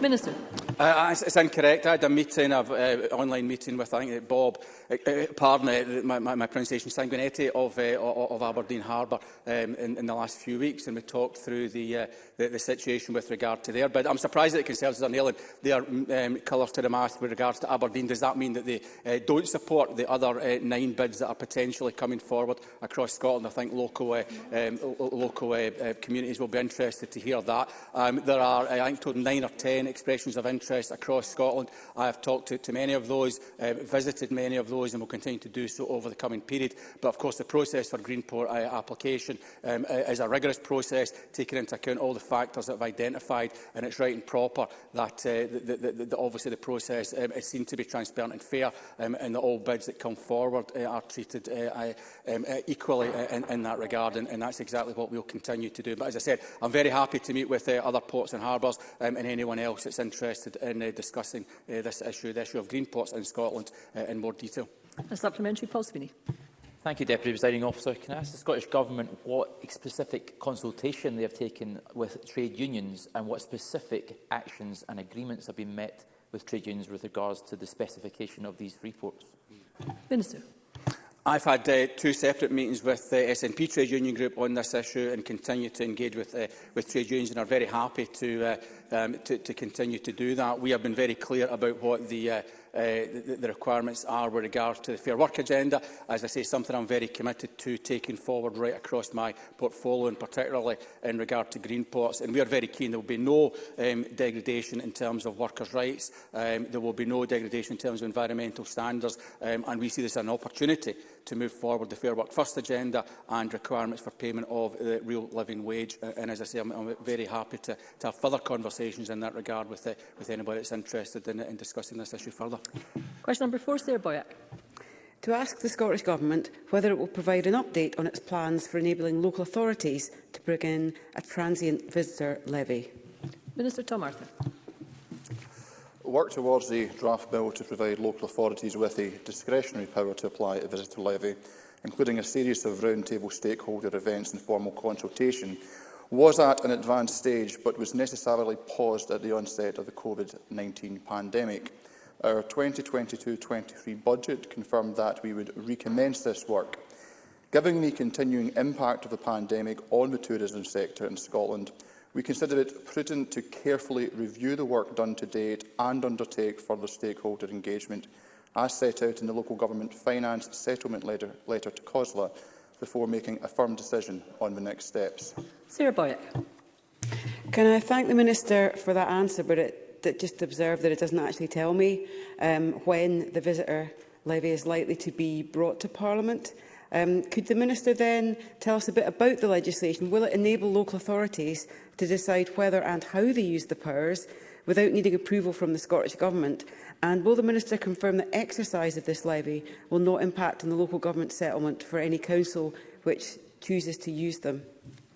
Minister. Uh, it's, it's incorrect. I had a meeting, an uh, online meeting with, I think, uh, Bob, uh, pardon uh, my, my, my pronunciation, Sanguinetti of, uh, of Aberdeen Harbour um, in, in the last few weeks, and we talked through the, uh, the, the situation with regard to there. But I'm surprised that the Conservatives are nailing their um, colours to the mast with regards to Aberdeen. Does that mean that they uh, don't support the other uh, nine bids that are potentially coming forward across Scotland? I think local, uh, um, local uh, uh, communities will be interested to hear that. Um, there are, I think, nine or ten expressions of interest interests across Scotland. I have talked to, to many of those, uh, visited many of those and will continue to do so over the coming period. But of course the process for Greenport uh, application um, is a rigorous process taking into account all the factors that have identified and it's right and proper that, uh, the, the, the, the, obviously the process um, is seen to be transparent and fair um, and that all bids that come forward uh, are treated uh, um, uh, equally uh, in, in, that regard and, and that's exactly what we'll continue to do. But as I said, I'm very happy to meet with uh, other ports and harbours um, and anyone else that's interested interested in uh, discussing uh, this issue, the issue of green plots in Scotland, uh, in more detail. A supplementary, Paul Sweeney. Thank you, Deputy Presiding Officer. Can I ask the Scottish Government what specific consultation they have taken with trade unions and what specific actions and agreements have been met with trade unions with regards to the specification of these free ports? Minister. I've had uh, two separate meetings with the uh, SNP Trade Union Group on this issue and continue to engage with, uh, with trade unions and are very happy to, uh, um, to, to continue to do that. We have been very clear about what the uh, uh, the, the requirements are with regard to the Fair Work agenda. As I say, something I'm very committed to taking forward right across my portfolio, and particularly in regard to green plots. And we are very keen there will be no um, degradation in terms of workers' rights. Um, there will be no degradation in terms of environmental standards. Um, and we see this as an opportunity to move forward the Fair Work First agenda and requirements for payment of the real living wage. Uh, and as I say, I'm, I'm very happy to, to have further conversations in that regard with, uh, with anybody that's interested in, in discussing this issue further. Question number four, Sarah Boyack to ask the Scottish Government whether it will provide an update on its plans for enabling local authorities to bring in a transient visitor levy. Minister Tom Arthur work towards the draft bill to provide local authorities with a discretionary power to apply a visitor levy, including a series of roundtable stakeholder events and formal consultation, was at an advanced stage but was necessarily paused at the onset of the COVID-19 pandemic. Our 2022-23 budget confirmed that we would recommence this work. Given the continuing impact of the pandemic on the tourism sector in Scotland, we consider it prudent to carefully review the work done to date and undertake further stakeholder engagement as set out in the Local Government Finance Settlement Letter, letter to COSLA before making a firm decision on the next steps. Sarah Boyack. Can I thank the Minister for that answer, but it, that just observe that it doesn't actually tell me um, when the visitor levy is likely to be brought to Parliament. Um, could the Minister then tell us a bit about the legislation? Will it enable local authorities to decide whether and how they use the powers without needing approval from the Scottish Government? And will the Minister confirm the exercise of this levy will not impact on the local government settlement for any council which chooses to use them?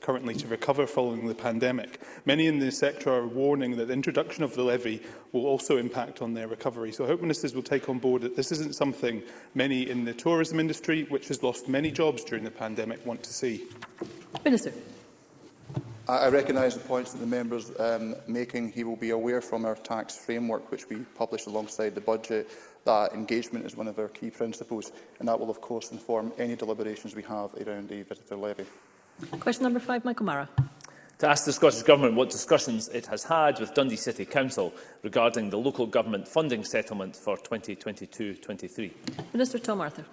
currently to recover following the pandemic. Many in the sector are warning that the introduction of the levy will also impact on their recovery. So I hope ministers will take on board that this isn't something many in the tourism industry, which has lost many jobs during the pandemic, want to see. Minister. I recognise the points that the member is um, making. He will be aware from our tax framework, which we publish alongside the budget, that engagement is one of our key principles, and that will, of course, inform any deliberations we have around the visitor levy. Question number five, Michael Mara. To ask the Scottish Government what discussions it has had with Dundee City Council regarding the local government funding settlement for 2022-23. Minister Tom Arthur.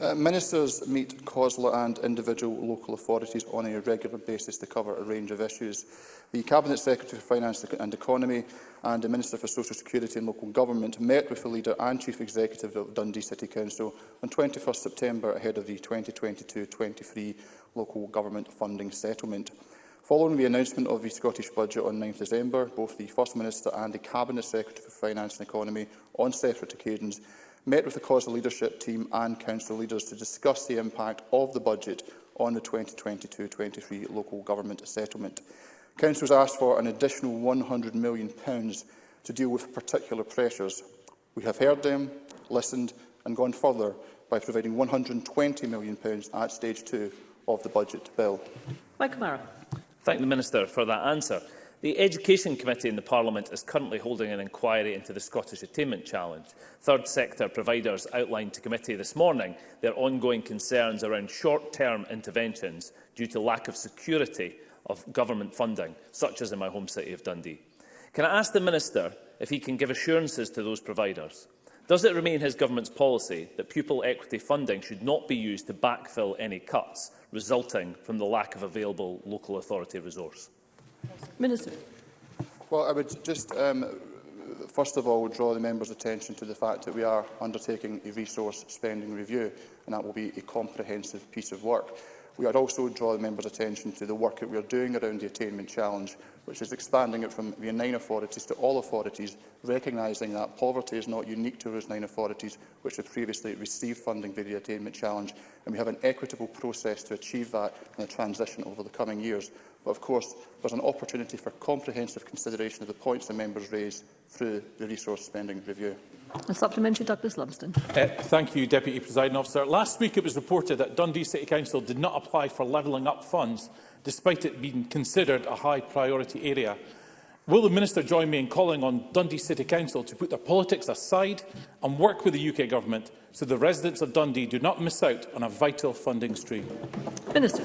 Uh, ministers meet COSLA and individual local authorities on a regular basis to cover a range of issues. The Cabinet Secretary for Finance and Economy and the Minister for Social Security and Local Government met with the leader and Chief Executive of Dundee City Council on 21 September ahead of the 2022-23 Local Government Funding Settlement. Following the announcement of the Scottish Budget on 9 December, both the First Minister and the Cabinet Secretary for Finance and Economy, on separate occasions, met with the COSLA leadership team and council leaders to discuss the impact of the budget on the 2022-23 local government settlement. Council has asked for an additional £100 million to deal with particular pressures. We have heard them, listened and gone further by providing £120 million at stage two of the budget bill. Mike Thank the Minister for that answer. The Education Committee in the Parliament is currently holding an inquiry into the Scottish Attainment Challenge. Third sector providers outlined to committee this morning their ongoing concerns around short-term interventions due to lack of security of government funding, such as in my home city of Dundee. Can I ask the Minister if he can give assurances to those providers? Does it remain his government's policy that pupil equity funding should not be used to backfill any cuts resulting from the lack of available local authority resource? Minister. Well, I would just, um, first of all, would draw the members' attention to the fact that we are undertaking a resource spending review, and that will be a comprehensive piece of work. We are also drawing members' attention to the work that we are doing around the attainment challenge, which is expanding it from the nine authorities to all authorities, recognising that poverty is not unique to those nine authorities which have previously received funding via the attainment challenge, and we have an equitable process to achieve that in a transition over the coming years. But of course, is an opportunity for comprehensive consideration of the points the members raised through the resource spending review. A supplementary, Douglas Lumsden. Uh, thank you, Deputy Presiding Officer. Last week it was reported that Dundee City Council did not apply for levelling up funds, despite it being considered a high priority area. Will the Minister join me in calling on Dundee City Council to put their politics aside and work with the UK Government so the residents of Dundee do not miss out on a vital funding stream? Minister.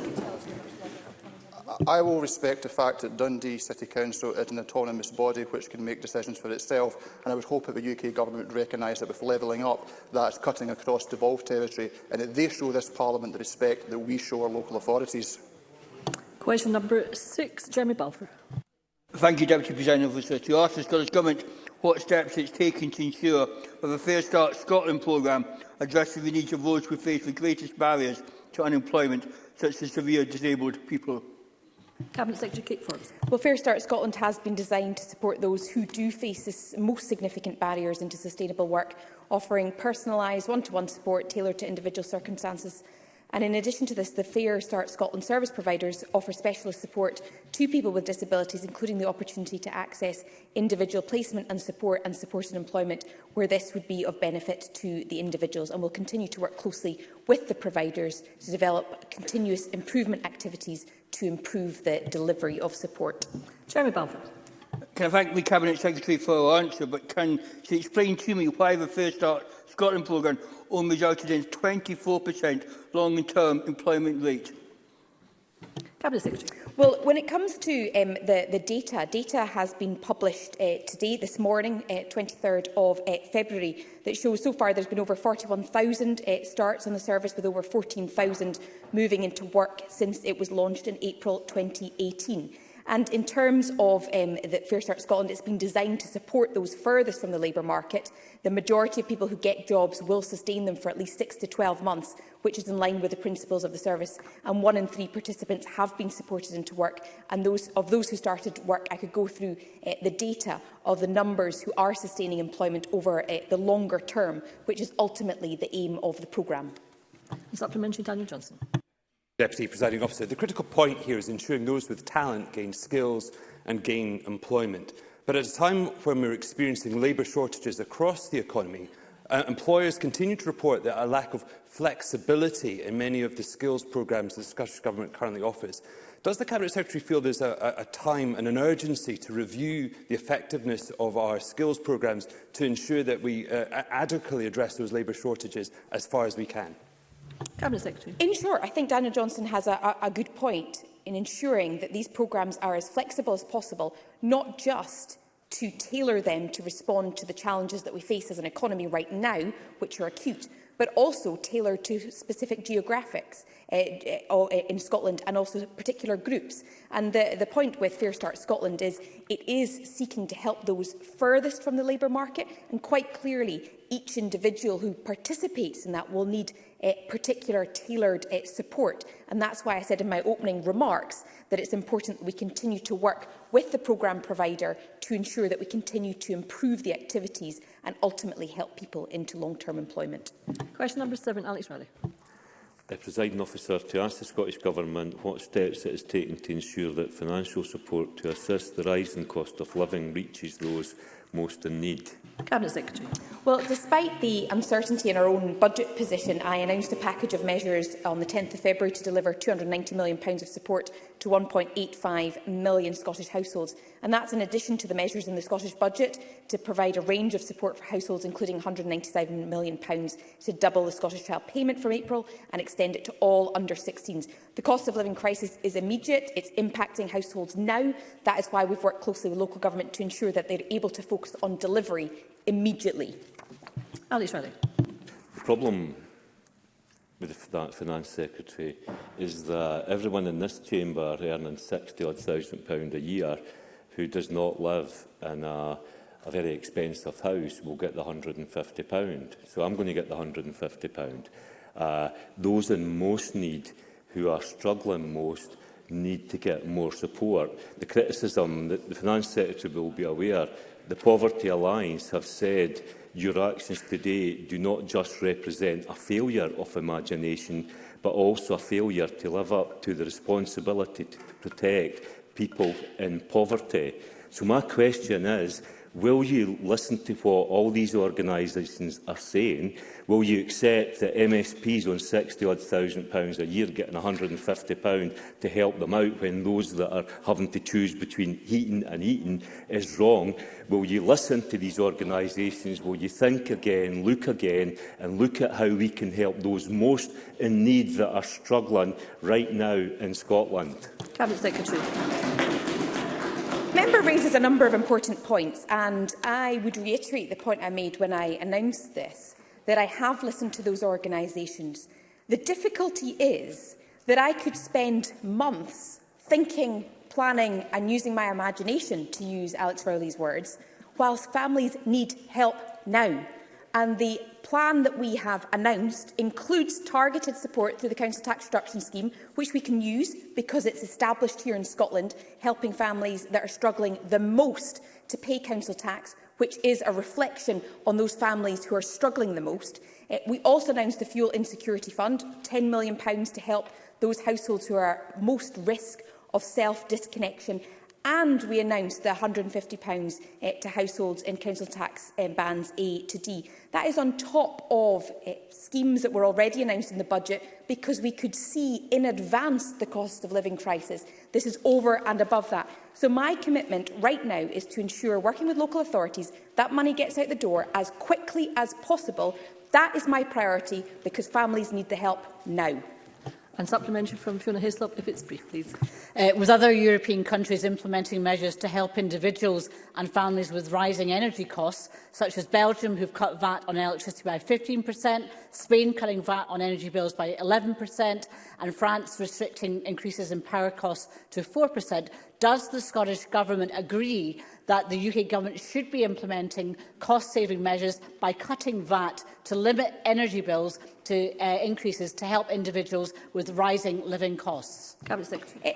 I will respect the fact that Dundee City Council is an autonomous body which can make decisions for itself, and I would hope that the UK Government would recognise that with levelling up, that's cutting across devolved territory, and that they show this Parliament the respect that we show our local authorities. Question number six, Jeremy Balfour. Thank you, Deputy President the To ask the Scottish Government what steps it's taken to ensure that the Fair Start Scotland programme addresses the needs of those who face the greatest barriers to unemployment, such as severe disabled people. Cabinet Secretary Kate Forbes. Well, Fair Start Scotland has been designed to support those who do face the most significant barriers into sustainable work, offering personalised one-to-one support tailored to individual circumstances And in addition to this, the Fair Start Scotland service providers offer specialist support to people with disabilities, including the opportunity to access individual placement and support and supported employment where this would be of benefit to the individuals. And we'll continue to work closely with the providers to develop continuous improvement activities to improve the delivery of support. Jeremy Balfour. Can I thank the Cabinet Secretary for her answer, but can she explain to me why the Fair Start Scotland programme only resulted in 24% long-term employment rate? Cabinet Secretary. Well, when it comes to um, the, the data, data has been published uh, today, this morning, uh, 23rd of uh, February, that shows so far there's been over 41,000 uh, starts on the service, with over 14,000 moving into work since it was launched in April 2018. And in terms of um, the Fair Start Scotland, it's been designed to support those furthest from the labour market. The majority of people who get jobs will sustain them for at least 6 to 12 months, which is in line with the principles of the service. And one in three participants have been supported into work. And those, of those who started work, I could go through uh, the data of the numbers who are sustaining employment over uh, the longer term, which is ultimately the aim of the programme. Supplementary Daniel Johnson. Deputy Presiding Officer, the critical point here is ensuring those with talent gain skills and gain employment. But at a time when we're experiencing labour shortages across the economy, uh, employers continue to report that a lack of flexibility in many of the skills programmes the Scottish Government currently offers. Does the Cabinet Secretary feel there's a, a time and an urgency to review the effectiveness of our skills programmes to ensure that we uh, adequately address those labour shortages as far as we can? Cabinet Secretary. In short, I think Daniel Johnson has a, a, a good point in ensuring that these programmes are as flexible as possible, not just to tailor them to respond to the challenges that we face as an economy right now, which are acute, but also tailored to specific geographics uh, uh, uh, in Scotland and also particular groups. And the, the point with Fair Start Scotland is it is seeking to help those furthest from the labour market and quite clearly each individual who participates in that will need uh, particular tailored uh, support. And that's why I said in my opening remarks that it's important that we continue to work with the programme provider to ensure that we continue to improve the activities and ultimately help people into long-term employment. Question number seven, Alex Riley. The presiding officer to ask the Scottish Government what steps it is taking to ensure that financial support to assist the rising cost of living reaches those most in need. Cabinet Secretary. Well, despite the uncertainty in our own budget position, I announced a package of measures on the 10th of February to deliver £290 million of support to 1.85 million Scottish households and that's in addition to the measures in the Scottish Budget to provide a range of support for households, including £197 million to double the Scottish Child Payment from April and extend it to all under-16s. The cost of living crisis is immediate. It's impacting households now. That is why we've worked closely with local government to ensure that they're able to focus on delivery immediately. Ali Riley. The problem with that finance secretary is that everyone in this chamber earning 60 odd thousand pound a year who does not live in a, a very expensive house will get the £150. So I'm going to get the £150. Uh, those in most need who are struggling most need to get more support. The criticism that the Finance Secretary will be aware, the Poverty Alliance have said your actions today do not just represent a failure of imagination, but also a failure to live up to the responsibility to protect people in poverty. So my question is, will you listen to what all these organisations are saying? Will you accept that MSPs on £60,000 a year getting £150 to help them out when those that are having to choose between heating and eating is wrong? Will you listen to these organisations? Will you think again, look again and look at how we can help those most in need that are struggling right now in Scotland? Cabinet Secretary member raises a number of important points, and I would reiterate the point I made when I announced this, that I have listened to those organisations. The difficulty is that I could spend months thinking, planning and using my imagination, to use Alex Rowley's words, whilst families need help now and the plan that we have announced includes targeted support through the council tax reduction scheme, which we can use because it's established here in Scotland, helping families that are struggling the most to pay council tax, which is a reflection on those families who are struggling the most. Eh, we also announced the Fuel Insecurity Fund, £10 million to help those households who are most risk of self-disconnection and we announced the £150 uh, to households in council tax um, bands A to D. That is on top of uh, schemes that were already announced in the budget because we could see in advance the cost of living crisis. This is over and above that. So my commitment right now is to ensure, working with local authorities, that money gets out the door as quickly as possible. That is my priority because families need the help now. And supplementary from Fiona Hislop, if it's brief, please. Uh, with other European countries implementing measures to help individuals and families with rising energy costs, such as Belgium, who've cut VAT on electricity by 15%, Spain cutting VAT on energy bills by 11%, and France restricting increases in power costs to 4%, does the Scottish Government agree that the UK Government should be implementing cost-saving measures by cutting VAT to limit energy bills to uh, increases to help individuals with rising living costs?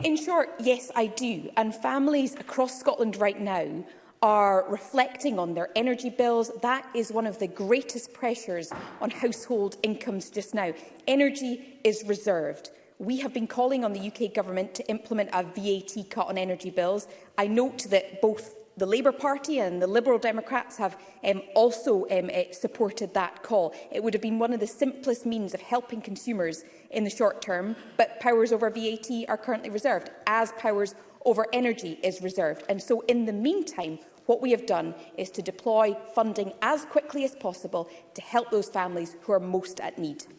In short, yes, I do. And families across Scotland right now are reflecting on their energy bills. That is one of the greatest pressures on household incomes just now. Energy is reserved. We have been calling on the UK Government to implement a VAT cut on energy bills. I note that both the Labour Party and the Liberal Democrats have um, also um, uh, supported that call. It would have been one of the simplest means of helping consumers in the short term, but powers over VAT are currently reserved, as powers over energy is reserved. And so in the meantime, what we have done is to deploy funding as quickly as possible to help those families who are most at need.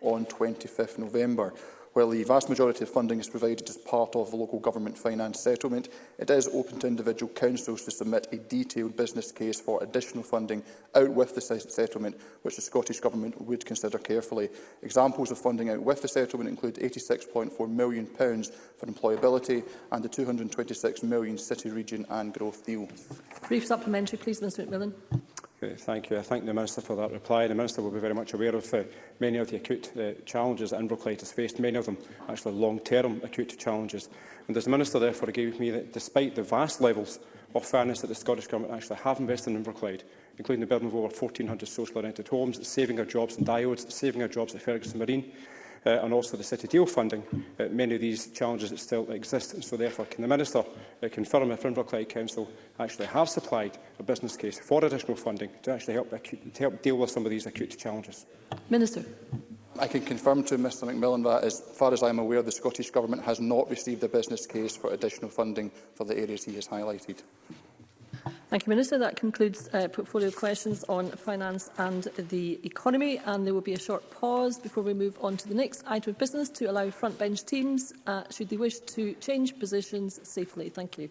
on 25 November. While the vast majority of funding is provided as part of the local government finance settlement, it is open to individual councils to submit a detailed business case for additional funding out with the settlement, which the Scottish Government would consider carefully. Examples of funding out with the settlement include £86.4 million for employability and the £226 million city region and growth deal. Brief supplementary, please, Mr McMillan. Great, thank you. I thank the Minister for that reply. The Minister will be very much aware of uh, many of the acute uh, challenges that Inverclyde has faced, many of them actually long-term acute challenges. And does the Minister therefore agree with me that despite the vast levels of fairness that the Scottish Government actually have invested in Inverclyde, including the building of over 1,400 social-oriented homes, saving our jobs in diodes, saving our jobs at Ferguson Marine, uh, and also the City Deal funding, uh, many of these challenges that still exist. And so therefore, can the Minister uh, confirm if Inverclyde Council actually have supplied a business case for additional funding to actually help, acute, to help deal with some of these acute challenges? Minister. I can confirm to Mr McMillan that, as far as I am aware, the Scottish Government has not received a business case for additional funding for the areas he has highlighted. Thank you, Minister. That concludes uh, portfolio questions on finance and the economy. And there will be a short pause before we move on to the next item of business to allow front bench teams, uh, should they wish to change positions safely. Thank you.